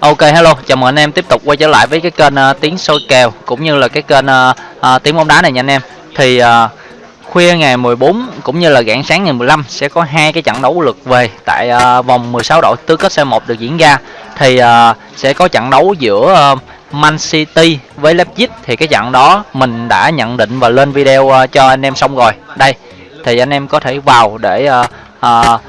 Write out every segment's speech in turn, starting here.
Ok hello, chào mừng anh em tiếp tục quay trở lại với cái kênh uh, tiếng soi kèo cũng như là cái kênh uh, uh, tiếng bóng đá này nha anh em. Thì uh, khuya ngày 14 cũng như là rạng sáng ngày 15 sẽ có hai cái trận đấu lượt về tại uh, vòng 16 đội tứ kết C1 được diễn ra. Thì uh, sẽ có trận đấu giữa uh, Man City với Leipzig thì cái trận đó mình đã nhận định và lên video uh, cho anh em xong rồi. Đây thì anh em có thể vào để uh, uh,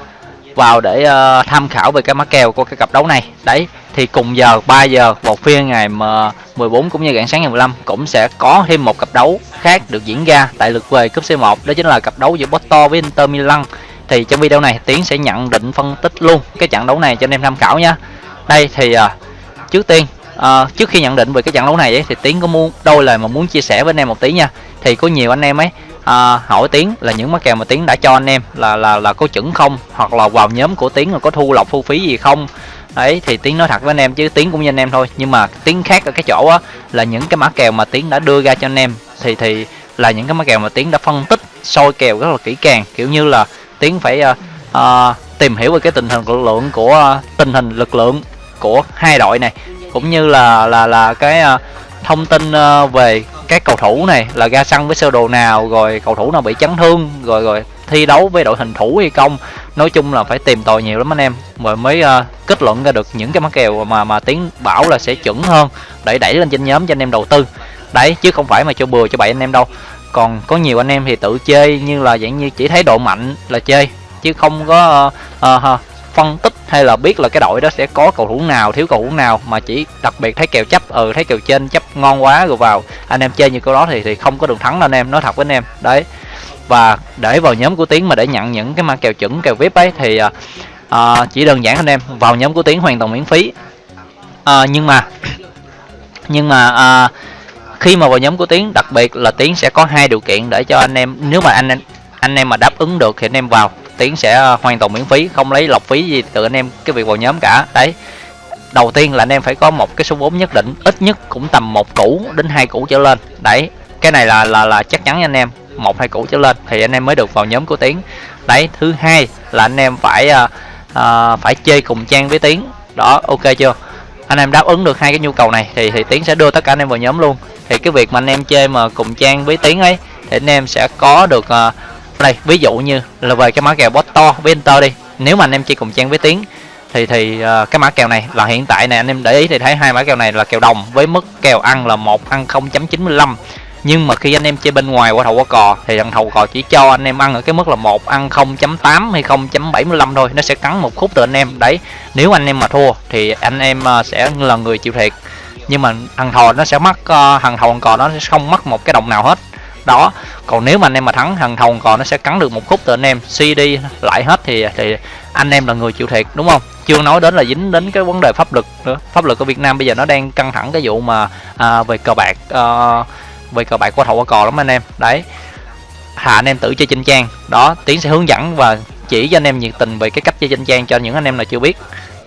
vào để uh, tham khảo về cái mã kèo của cái cặp đấu này. Đấy thì cùng giờ 3 giờ một phiên ngày 14 cũng như rạng sáng ngày 15 cũng sẽ có thêm một cặp đấu khác được diễn ra tại lượt về cúp C1 đó chính là cặp đấu giữa Porto với Inter Milan. Thì trong video này Tiến sẽ nhận định phân tích luôn cái trận đấu này cho anh em tham khảo nha. Đây thì uh, trước tiên uh, trước khi nhận định về cái trận đấu này ấy, thì Tiến có muốn đôi lời mà muốn chia sẻ với anh em một tí nha. Thì có nhiều anh em ấy à, hỏi Tiến là những mắc kèo mà Tiến đã cho anh em là là là có chuẩn không? Hoặc là vào nhóm của Tiến là có thu lọc thu phí gì không? Ấy thì tiếng nói thật với anh em chứ tiếng cũng như anh em thôi. Nhưng mà tiếng khác ở cái chỗ á là những cái mã kèo mà tiếng đã đưa ra cho anh em thì thì là những cái mã kèo mà tiếng đã phân tích soi kèo rất là kỹ càng. Kiểu như là tiếng phải uh, uh, tìm hiểu về cái tình hình lực lượng của uh, tình hình lực lượng của hai đội này cũng như là là là cái uh, thông tin uh, về các cầu thủ này là ra sân với sơ đồ nào rồi cầu thủ nào bị chấn thương rồi rồi thi đấu với đội hình thủ hay không. Nói chung là phải tìm tòi nhiều lắm anh em. Rồi mới uh, kết luận ra được những cái mắc kèo mà mà tiến bảo là sẽ chuẩn hơn. Để đẩy lên trên nhóm cho anh em đầu tư. Đấy chứ không phải mà cho bừa cho bậy anh em đâu. Còn có nhiều anh em thì tự chơi như là dạng như chỉ thấy độ mạnh là chơi. Chứ không có uh, uh, phân tích hay là biết là cái đội đó sẽ có cầu thủ nào thiếu cầu thủ nào. Mà chỉ đặc biệt thấy kèo chấp ừ thấy kèo trên chấp ngon quá rồi vào. Anh em chơi như câu đó thì thì không có đường thắng đâu anh em nói thật với anh em. Đấy và để vào nhóm của tiến mà để nhận những cái mã kèo chuẩn kèo vip ấy thì à, à, chỉ đơn giản anh em vào nhóm của tiến hoàn toàn miễn phí. À, nhưng mà nhưng mà à, khi mà vào nhóm của tiến đặc biệt là tiến sẽ có hai điều kiện để cho anh em nếu mà anh anh em mà đáp ứng được thì anh em vào tiến sẽ à, hoàn toàn miễn phí không lấy lọc phí gì từ anh em cái việc vào nhóm cả. Đấy đầu tiên là anh em phải có một cái số vốn nhất định ít nhất cũng tầm một củ đến hai củ trở lên. Đấy cái này là là là chắc chắn nha anh em một hai củ trở lên thì anh em mới được vào nhóm của tiến. Đấy thứ hai là anh em phải uh, uh, phải chơi cùng trang với tiến. Đó ok chưa? Anh em đáp ứng được hai cái nhu cầu này thì thì tiến sẽ đưa tất cả anh em vào nhóm luôn. Thì cái việc mà anh em chơi mà cùng trang với tiến ấy thì anh em sẽ có được uh, đây ví dụ như là về cái mã kèo bot to với Inter đi. Nếu mà anh em chơi cùng trang với tiến thì thì uh, cái mã kèo này là hiện tại này anh em để ý thì thấy hai mã kèo này là kèo đồng với mức kèo ăn là một ăn 0.95 nhưng mà khi anh em chơi bên ngoài qua thầu qua cò thì thằng thầu cò chỉ cho anh em ăn ở cái mức là một ăn 0.8 hay 0.75 thôi. Nó sẽ cắn một khúc từ anh em. Đấy nếu anh em mà thua thì anh em à, sẽ là người chịu thiệt. Nhưng mà thằng thò nó sẽ mất à, thằng thầu cò nó sẽ không mất một cái đồng nào hết. Đó còn nếu mà anh em mà thắng thằng thầu cò nó sẽ cắn được một khúc từ anh em. Suy đi lại hết thì thì anh em là người chịu thiệt đúng không? Chưa nói đến là dính đến cái vấn đề pháp luật nữa. Pháp luật ở Việt Nam bây giờ nó đang căng thẳng cái vụ mà à, về cờ bạc à, về cờ bạc của thầu qua cò lắm anh em. Đấy. Hà anh em tự chơi trên trang. Đó, tiến sẽ hướng dẫn và chỉ cho anh em nhiệt tình về cái cách chơi trên trang cho những anh em nào chưa biết.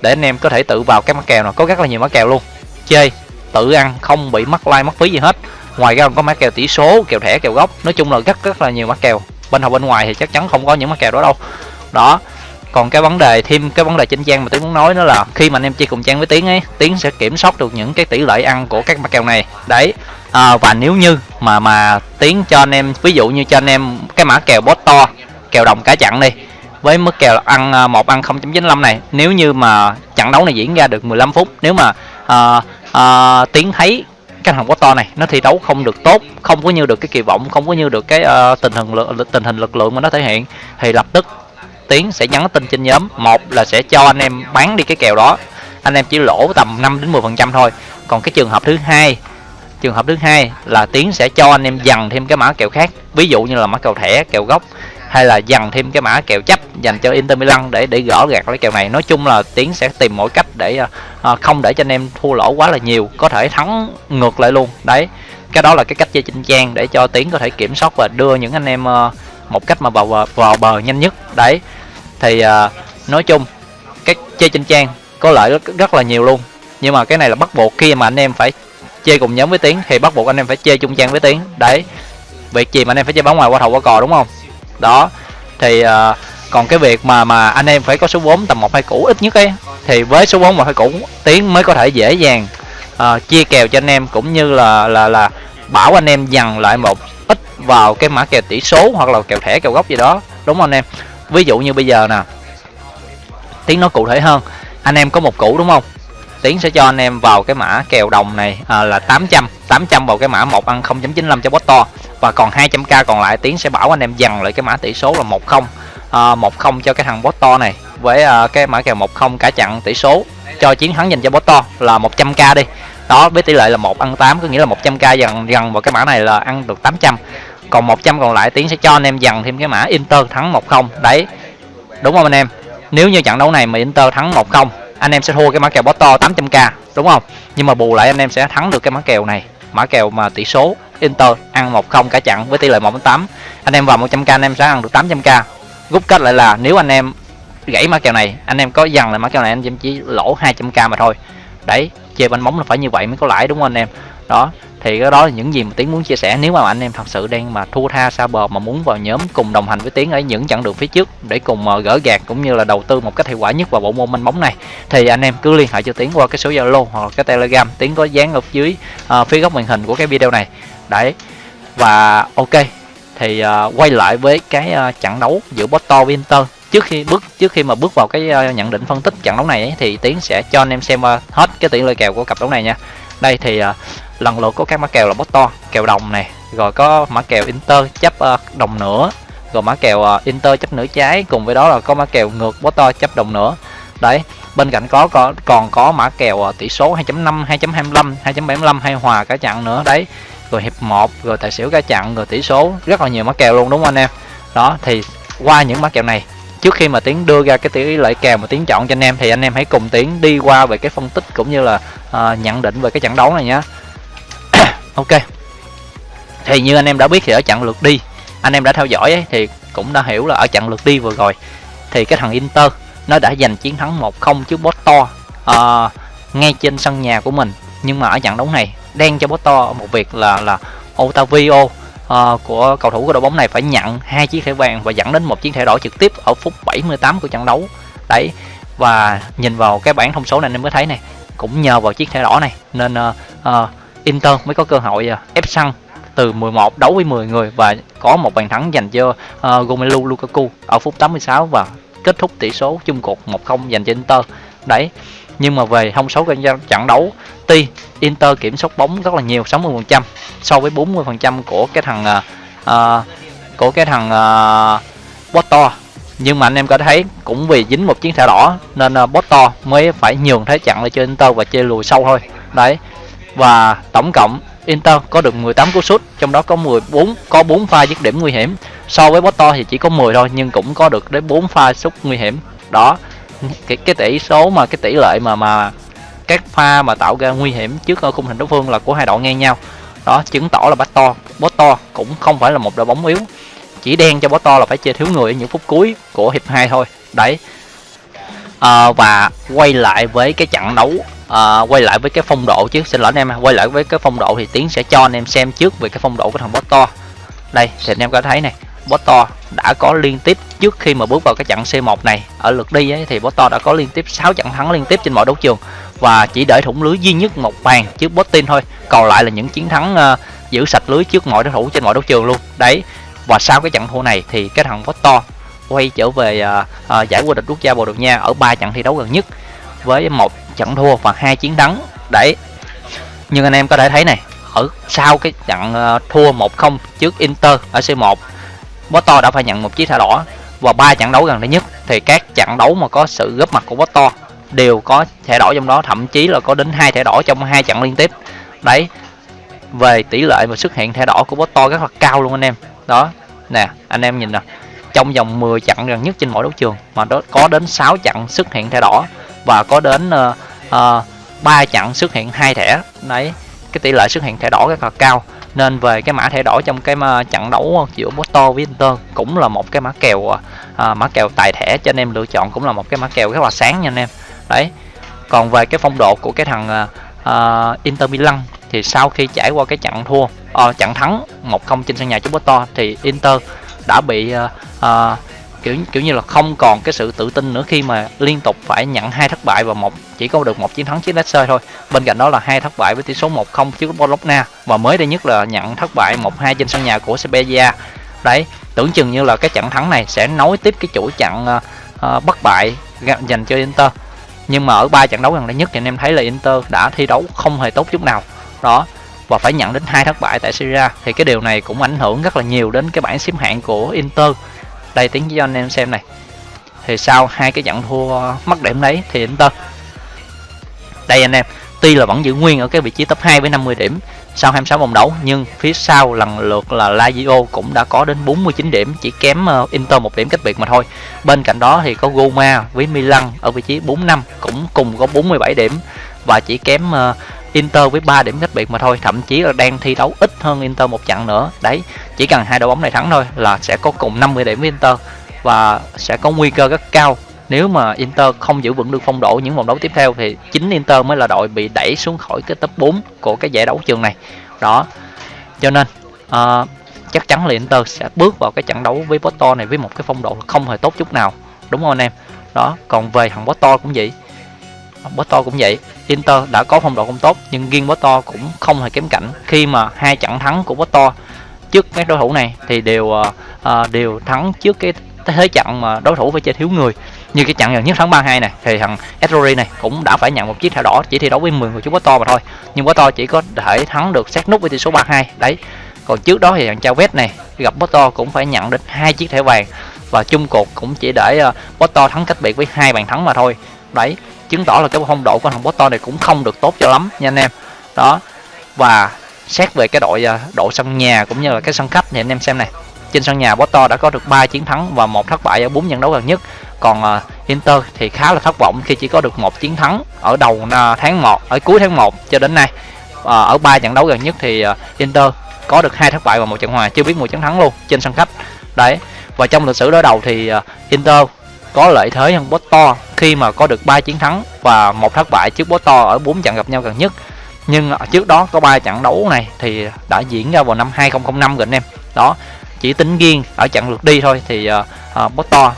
Để anh em có thể tự vào các mã kèo nào. Có rất là nhiều mã kèo luôn. Chơi, tự ăn, không bị mất like, mất phí gì hết. Ngoài ra còn có mã kèo tỷ số, kèo thẻ, kèo gốc. Nói chung là rất rất là nhiều mã kèo. Bên học bên ngoài thì chắc chắn không có những mã kèo đó đâu. Đó. Còn cái vấn đề, thêm cái vấn đề trên trang mà tiến muốn nói đó là khi mà anh em chơi cùng trang với tiến ấy, tiến sẽ kiểm soát được những cái tỷ lệ ăn của các mã kèo này. Đấy à, và nếu như mà mà tiến cho anh em ví dụ như cho anh em cái mã kèo bot to kèo đồng cả chặn đi với mức kèo ăn à, một ăn 0.95 này nếu như mà trận đấu này diễn ra được 15 phút nếu mà à, à, tiến thấy cái thằng to này nó thi đấu không được tốt không có như được cái kỳ vọng không có như được cái uh, tình hình lực tình hình lực lượng mà nó thể hiện thì lập tức tiến sẽ nhắn tin trên nhóm. Một là sẽ cho anh em bán đi cái kèo đó. Anh em chỉ lỗ tầm 5 đến 10 phần trăm thôi. Còn cái trường hợp thứ hai trường hợp thứ hai là tiến sẽ cho anh em dằn thêm cái mã kèo khác. Ví dụ như là mã kèo thẻ kèo gốc hay là dằn thêm cái mã kèo chấp dành cho Inter Milan để để gỡ gạt lấy kèo này. Nói chung là tiến sẽ tìm mọi cách để uh, không để cho anh em thua lỗ quá là nhiều có thể thắng ngược lại luôn. Đấy cái đó là cái cách chơi chinh trang để cho tiến có thể kiểm soát và đưa những anh em uh, một cách mà vào vào, vào bờ nhanh nhất. Đấy thì uh, nói chung cái chơi chinh trang có lợi rất, rất là nhiều luôn. Nhưng mà cái này là bắt buộc khi mà anh em phải chơi cùng nhóm với tiến thì bắt buộc anh em phải chơi chung trang với tiến. Đấy việc gì mà anh em phải chơi bóng ngoài qua thầu qua cò đúng không? Đó thì uh, còn cái việc mà mà anh em phải có số vốn tầm một hai củ ít nhất ấy thì với số 4 mà cũ tiến mới có thể dễ dàng uh, chia kèo cho anh em cũng như là là là bảo anh em dằn lại một ít vào cái mã kèo tỷ số hoặc là kèo thẻ kèo gốc gì đó đúng không anh em? Ví dụ như bây giờ nè tiến nó cụ thể hơn anh em có một củ đúng không? Tiến sẽ cho anh em vào cái mã kèo đồng này à, là 800 800 vào cái mã 1 ăn 0.95 cho bot to. Và còn 200k còn lại tiến sẽ bảo anh em dằn lại cái mã tỷ số là 10 à, 10 cho cái thằng bot to này. Với à, cái mã kèo 10 cả chặn tỷ số cho chiến thắng dành cho bot to là 100k đi. Đó với tỷ lệ là 1 ăn 8 có nghĩa là 100k dần dần vào cái mã này là ăn được 800 còn 100 còn lại tiến sẽ cho anh em dằn thêm cái mã Inter thắng 10 đấy đúng không anh em? Nếu như trận đấu này mà Inter thắng 1-0 anh em sẽ thua cái mã kèo Porto 800k đúng không? Nhưng mà bù lại anh em sẽ thắng được cái mã kèo này. Mã kèo mà tỷ số Inter ăn 1-0 cả trận với tỷ lệ 1-8 anh em vào 100k anh em sẽ ăn được 800k rút kết lại là nếu anh em gãy mã kèo này, anh em có dằn là mã kèo này, anh em chỉ lỗ 200k mà thôi. Đấy chơi bánh bóng là phải như vậy mới có lãi, đúng không anh em? Đó thì cái đó là những gì mà tiến muốn chia sẻ. Nếu mà anh em thật sự đang mà thua tha xa bờ mà muốn vào nhóm cùng đồng hành với tiến ở những chặng đường phía trước để cùng ờ, gỡ gạt cũng như là đầu tư một cách hiệu quả nhất vào bộ môn banh bóng này thì anh em cứ liên hệ cho tiến qua cái số zalo hoặc cái telegram. Tiến có dán ở dưới uh, phía góc màn hình của cái video này. Đấy. Và ok. Thì uh, quay lại với cái uh, trận đấu giữa Porto với Inter. Trước khi bước trước khi mà bước vào cái uh, nhận định phân tích trận đấu này ấy, thì tiến sẽ cho anh em xem uh, hết cái tỷ lệ kèo của cặp đấu này nha. Đây thì uh, lần lượt có các mã kèo là bot to kèo đồng này rồi có mã kèo inter chấp ờ, đồng nữa rồi mã kèo ờ, inter chấp nửa trái cùng với đó là có mã kèo ngược bot to chấp đồng nữa. Đấy bên cạnh có, có còn có mã kèo ờ, tỷ số 2.5 2.25 2.75 hay hòa cả chặn nữa. Đấy rồi hiệp 1 rồi tài xỉu cả chặn rồi tỷ số rất là nhiều mã kèo luôn đúng không anh em? Đó thì qua những mã kèo này trước khi mà tiến đưa ra cái tỷ lệ kèo mà tiến chọn cho anh em thì anh em hãy cùng tiến đi qua về cái phân tích cũng như là uh, nhận định về cái trận đấu này nhé ok. Thì như anh em đã biết thì ở trận lượt đi anh em đã theo dõi ấy, thì cũng đã hiểu là ở trận lượt đi vừa rồi thì cái thằng Inter nó đã giành chiến thắng 1-0 trước Porto uh, ngay trên sân nhà của mình. Nhưng mà ở trận đấu này đen cho Porto một việc là là Otavio uh, của cầu thủ của đội bóng này phải nhận hai chiếc thẻ vàng và dẫn đến một chiếc thẻ đỏ trực tiếp ở phút 78 của trận đấu. Đấy và nhìn vào cái bảng thông số này anh em mới thấy này cũng nhờ vào chiếc thẻ đỏ này nên uh, uh, Inter mới có cơ hội à, ép sân từ 11 đấu với 10 người và có một bàn thắng dành cho uh, Romelu Lukaku ở phút 86 và kết thúc tỷ số chung cuộc 1-0 dành cho Inter. Đấy. Nhưng mà về thông số trận đấu, tuy Inter kiểm soát bóng rất là nhiều 60% so với 40% của cái thằng uh, uh, của cái thằng uh, Porto nhưng mà anh em có thấy cũng vì dính một chiến thẻ đỏ nên uh, Porto mới phải nhường thế trận lại cho Inter và chơi lùi sâu thôi đấy và tổng cộng Inter có được 18 cú sút trong đó có 14 có 4 pha dứt điểm nguy hiểm. So với Porto thì chỉ có 10 thôi nhưng cũng có được đến 4 pha sút nguy hiểm. Đó cái, cái tỷ số mà cái tỷ lệ mà mà các pha mà tạo ra nguy hiểm trước ở khung thành đối phương là của hai đội ngang nhau. Đó chứng tỏ là Porto Porto cũng không phải là một đội bóng yếu. Chỉ đen cho Porto là phải chơi thiếu người ở những phút cuối của hiệp 2 thôi. Đấy. À, và quay lại với cái trận đấu à, quay lại với cái phong độ chứ xin lỗi anh em quay lại với cái phong độ thì tiến sẽ cho anh em xem trước về cái phong độ của thằng Porto đây thì anh em có thấy này Porto đã có liên tiếp trước khi mà bước vào cái trận C1 này ở lượt đi ấy, thì Porto đã có liên tiếp 6 trận thắng liên tiếp trên mọi đấu trường. Và chỉ để thủng lưới duy nhất một bàn trước Botin thôi còn lại là những chiến thắng uh, giữ sạch lưới trước mọi đối thủ trên mọi đấu trường luôn. Đấy và sau cái trận thua này thì cái thằng Porto quay trở về uh, uh, giải vô địch quốc gia Bồ Đào Nha ở ba trận thi đấu gần nhất với một trận thua và hai chiến thắng. Đấy nhưng anh em có thể thấy này, ở sau cái trận ờ, thua 1-0 trước Inter ở C1 Porto đã phải nhận một chiếc thẻ đỏ và ba trận đấu gần đây nhất. Thì các trận đấu mà có sự góp mặt của Porto đều có thẻ đỏ trong đó, thậm chí là có đến hai thẻ đỏ trong hai trận liên tiếp. Đấy, về tỷ lệ mà xuất hiện thẻ đỏ của Porto rất là cao luôn anh em. Đó, nè, anh em nhìn nè, trong vòng 10 trận gần nhất trên mỗi đấu trường mà đó có đến 6 trận xuất hiện thẻ đỏ và có đến uh, uh, 3 trận xuất hiện hai thẻ. Đấy cái tỷ lệ xuất hiện thẻ đỏ rất là cao. Nên về cái mã thẻ đỏ trong cái ờ, trận đấu ờ, giữa Porto với Inter cũng là một cái mã kèo uh, mã kèo tài thẻ cho anh em lựa chọn cũng là một cái mã kèo rất là sáng nha anh em. Đấy còn về cái phong độ của cái thằng uh, Inter Milan thì sau khi trải qua cái trận thua uh, trận thắng 1-0 trên sân nhà trước Porto thì Inter đã bị uh, uh, kiểu kiểu như là không còn cái sự tự tin nữa khi mà liên tục phải nhận hai thất bại và một chỉ có được một chiến thắng trước Leicester thôi. Bên cạnh đó là hai thất bại với tỷ số 1-0 trước Bologna và mới đây nhất là nhận thất bại 1-2 trên sân nhà của Sevilla đấy tưởng chừng như là cái trận thắng này sẽ nối tiếp cái chuỗi trận uh, uh, bất bại dành cho Inter. Nhưng mà ở ba trận đấu gần đây nhất thì anh em thấy là Inter đã thi đấu không hề tốt chút nào. Đó và phải nhận đến hai thất bại tại Syria thì cái điều này cũng ảnh hưởng rất là nhiều đến cái bảng xếp hạng của Inter đây, tiếng cho anh em xem này. Thì sau hai cái trận thua mất điểm đấy thì Inter. Đây anh em, tuy là vẫn giữ nguyên ở cái vị trí top 2 với 50 điểm sau 26 vòng đấu, nhưng phía sau lần lượt là Lazio cũng đã có đến 49 điểm, chỉ kém ờ, Inter một điểm cách biệt mà thôi. Bên cạnh đó thì có Roma với Milan ở vị trí 45 cũng cùng có 47 điểm và chỉ kém ờ, Inter với 3 điểm cách biệt mà thôi thậm chí là đang thi đấu ít hơn Inter một trận nữa. Đấy chỉ cần hai đội bóng này thắng thôi là sẽ có cùng 50 điểm với Inter và sẽ có nguy cơ rất cao. Nếu mà Inter không giữ vững được phong độ những vòng đấu tiếp theo thì chính Inter mới là đội bị đẩy xuống khỏi cái top 4 của cái giải đấu trường này. Đó cho nên uh, chắc chắn là Inter sẽ bước vào cái trận đấu với Porto này với một cái phong độ không hề tốt chút nào. Đúng không anh em? Đó còn về thằng Porto cũng vậy. Porto cũng vậy. Inter đã có phong độ không tốt nhưng riêng Porto cũng không hề kém cạnh. Khi mà hai trận thắng của Porto trước các đối thủ này thì đều uh, đều thắng trước cái thế trận mà đối thủ phải chơi thiếu người. Như cái trận gần nhất tháng 32 này thì thằng Etori này cũng đã phải nhận một chiếc thẻ đỏ chỉ thi đấu với 10 người chúng to mà thôi. Nhưng to chỉ có thể thắng được sát nút với tỷ số 32 đấy. Còn trước đó thì thằng Chavez này gặp Porto cũng phải nhận đến hai chiếc thẻ vàng. Và chung cuộc cũng chỉ để ờ, uh, Porto thắng cách biệt với hai bàn thắng mà thôi. Đấy chứng tỏ là cái phong độ của thằng Boston này cũng không được tốt cho lắm nha anh em. Đó, và xét về cái đội à, độ sân nhà cũng như là cái sân khách thì anh em xem này. Trên sân nhà Boston đã có được 3 chiến thắng và một thất bại ở bốn trận đấu gần nhất. Còn à, Inter thì khá là thất vọng khi chỉ có được một chiến thắng ở đầu à, tháng 1 ở cuối tháng 1 cho đến nay. Ở ba trận đấu gần nhất thì Inter có được hai thất bại và một trận hòa, chưa biết một chiến thắng luôn trên sân khách. Đấy, và trong lịch sử đối đầu thì Inter có lợi thế hơn Porto khi mà có được 3 chiến thắng và một thất bại trước Porto ở bốn trận gặp nhau gần nhất. Nhưng trước đó có ba trận đấu này thì đã diễn ra vào năm 2005 rồi anh em. Đó chỉ tính riêng ở trận lượt đi thôi thì uh, uh, to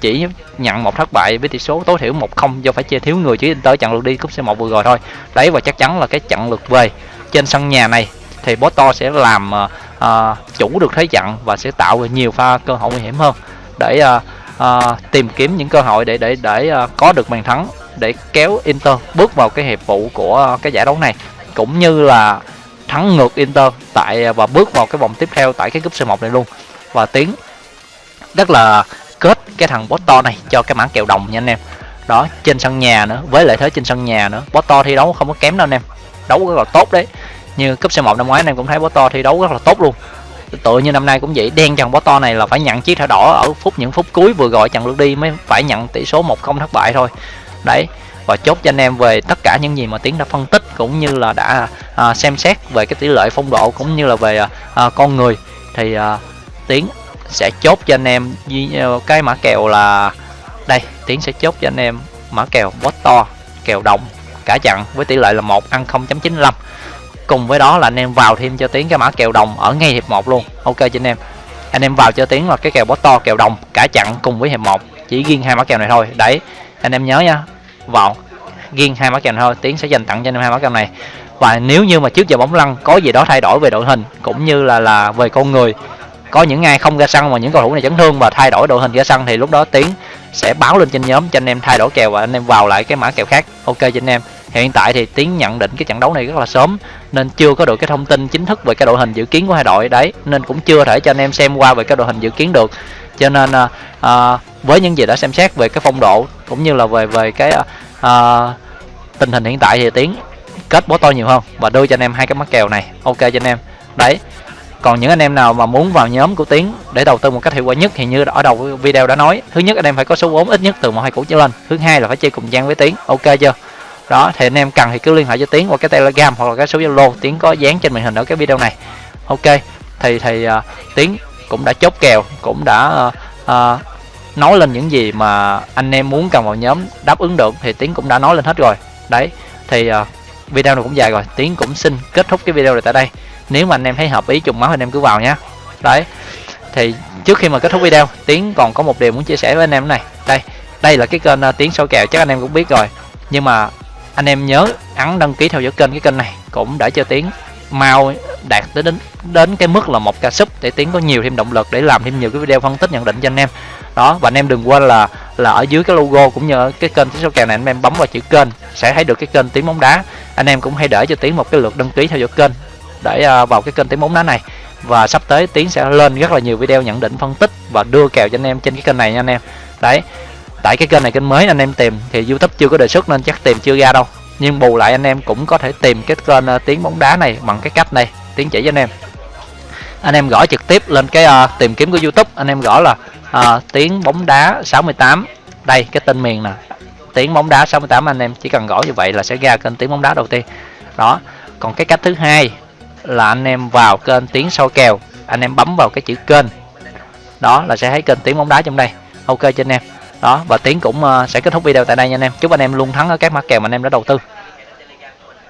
chỉ nhận một thất bại với tỷ số tối thiểu 1-0 do phải chơi thiếu người chứ tới trận lượt đi cúp C1 vừa rồi thôi. Đấy và chắc chắn là cái trận lượt về trên sân nhà này thì Porto sẽ làm uh, uh, chủ được thế trận và sẽ tạo ra nhiều pha cơ hội nguy hiểm hơn. Để uh, uh, tìm kiếm những cơ hội để để để uh, có được bàn thắng để kéo Inter bước vào cái hiệp vụ của uh, cái giải đấu này. Cũng như là thắng ngược Inter tại à, và bước vào cái vòng tiếp theo tại cái cúp C1 này luôn. Và tiến rất là kết cái thằng Porto này cho cái mã kèo đồng nha anh em. Đó trên sân nhà nữa với lợi thế trên sân nhà nữa. Porto thi đấu không có kém đâu anh em. Đấu rất là tốt đấy. Như cúp C1 năm ngoái anh em cũng thấy Porto thi đấu rất là tốt luôn tựa như năm nay cũng vậy đen trần bó to này là phải nhận chiếc thẻ đỏ ở phút những phút cuối vừa gọi trận lượt đi mới phải nhận tỷ số 1-0 thất bại thôi. Đấy và chốt cho anh em về tất cả những gì mà tiến đã phân tích cũng như là đã à, xem xét về cái tỷ lệ phong độ cũng như là về à, à con người. Thì à, tiến sẽ chốt cho anh em ờ, cái mã kèo là đây tiến sẽ chốt cho anh em mã kèo bó to kèo đồng cả chặn với tỷ lệ là một ăn 0.95 cùng với đó là anh em vào thêm cho tiến cái mã kèo đồng ở ngay hiệp 1 luôn. Ok cho anh em. Anh em vào cho tiến là cái kèo bó to, kèo đồng, cả chặn cùng với hiệp 1 chỉ riêng hai mã kèo này thôi. Đấy, anh em nhớ nha. Vào riêng hai mã kèo này thôi tiến sẽ dành tặng cho anh em hai mã kèo này. Và nếu như mà trước giờ bóng lăn, có gì đó thay đổi về đội hình, cũng như là là về con người, có những ai không ra sân mà những cầu thủ này chấn thương và thay đổi đội hình ra sân thì lúc đó tiến sẽ báo lên trên nhóm cho anh em thay đổi kèo và anh em vào lại cái mã kèo khác. Ok cho anh em hiện tại thì tiến nhận định cái trận đấu này rất là sớm nên chưa có được cái thông tin chính thức về cái đội hình dự kiến của hai đội. Đấy nên cũng chưa thể cho anh em xem qua về cái đội hình dự kiến được. Cho nên à, à với những gì đã xem xét về cái phong độ cũng như là về về cái à, à, tình hình hiện tại thì tiến kết bó to nhiều hơn và đưa cho anh em hai cái mắc kèo này. Ok cho anh em. Đấy còn những anh em nào mà muốn vào nhóm của tiến để đầu tư một cách hiệu quả nhất thì như ở đầu video đã nói thứ nhất anh em phải có số vốn ít nhất từ một hai củ trở lên thứ hai là phải chơi cùng trang với tiến. Ok chưa? Đó thì anh em cần thì cứ liên hệ cho tiến qua cái telegram hoặc là cái số zalo. Tiến có dán trên màn hình ở cái video này. Ok thì thì uh, tiến cũng đã chốt kèo cũng đã uh, uh, nói lên những gì mà anh em muốn cần vào nhóm đáp ứng được thì tiến cũng đã nói lên hết rồi. Đấy thì uh, video này cũng dài rồi. Tiến cũng xin kết thúc cái video này tại đây. Nếu mà anh em thấy hợp ý trùng máu anh em cứ vào nhé đấy thì trước khi mà kết thúc video tiến còn có một điều muốn chia sẻ với anh em này. Đây đây là cái kênh uh, tiến soi kèo chắc anh em cũng biết rồi. Nhưng mà anh em nhớ ấn đăng ký theo dõi kênh, cái kênh này cũng để cho tiến mau đạt tới đến đến cái mức là một ca sub để tiến có nhiều thêm động lực để làm thêm nhiều cái video phân tích nhận định cho anh em. Đó, và anh em đừng quên là là ở dưới cái logo cũng như ở cái kênh tiếng số kèo này, anh em bấm vào chữ kênh sẽ thấy được cái kênh tiếng bóng đá. Anh em cũng hãy để cho tiến một cái lượt đăng ký theo dõi kênh để à, vào cái kênh tiếng bóng đá này. Và sắp tới tiến sẽ lên rất là nhiều video nhận định phân tích và đưa kèo cho anh em trên cái kênh này nha anh em. Đấy tại cái kênh này kênh mới anh em tìm thì youtube chưa có đề xuất nên chắc tìm chưa ra đâu. Nhưng bù lại anh em cũng có thể tìm cái kênh uh, tiếng bóng đá này bằng cái cách này. Tiến chỉ cho anh em. Anh em gõ trực tiếp lên cái uh, tìm kiếm của youtube. Anh em gõ là uh, tiếng bóng đá 68 đây cái tên miền nè. Tiếng bóng đá 68 anh em chỉ cần gõ như vậy là sẽ ra kênh tiếng bóng đá đầu tiên. Đó. Còn cái cách thứ hai là anh em vào kênh tiếng soi kèo. Anh em bấm vào cái chữ kênh. Đó là sẽ thấy kênh tiếng bóng đá trong đây. Ok cho anh em đó, và tiến cũng ờ, sẽ kết thúc video tại đây nha anh em. Chúc anh em luôn thắng ở các mã kèo mà anh em đã đầu tư.